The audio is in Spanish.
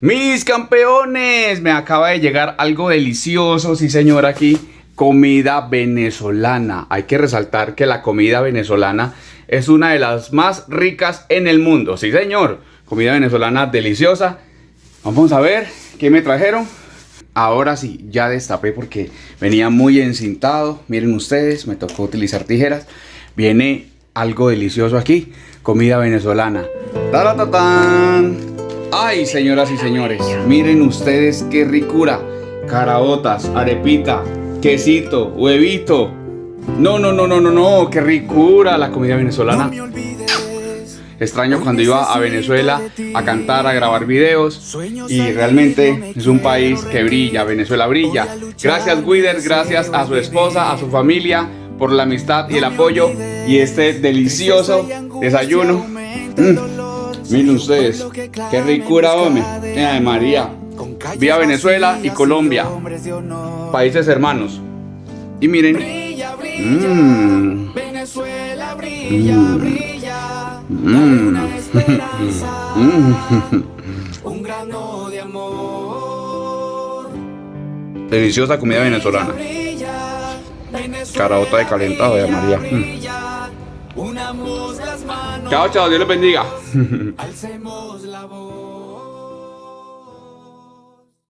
Mis campeones, me acaba de llegar algo delicioso, sí señor, aquí, comida venezolana. Hay que resaltar que la comida venezolana es una de las más ricas en el mundo, sí señor. Comida venezolana deliciosa. Vamos a ver qué me trajeron. Ahora sí, ya destapé porque venía muy encintado. Miren ustedes, me tocó utilizar tijeras. Viene algo delicioso aquí, comida venezolana. Ay, señoras y señores, miren ustedes qué ricura. Caraotas, arepita, quesito, huevito. No, no, no, no, no, no, qué ricura la comida venezolana. Extraño cuando iba a Venezuela a cantar, a grabar videos y realmente es un país que brilla, Venezuela brilla. Gracias Guider, gracias a su esposa, a su familia por la amistad y el apoyo y este delicioso desayuno. Mm. Miren ustedes, qué ricura, hombre. de María. Vía Venezuela y Colombia. Países hermanos. Y miren. Mmm. Mm. Mmm. Un grano de amor. Deliciosa comida venezolana. Carabota de calentado de María. Mm. Chao, chao, Dios les bendiga. Alcemos la voz.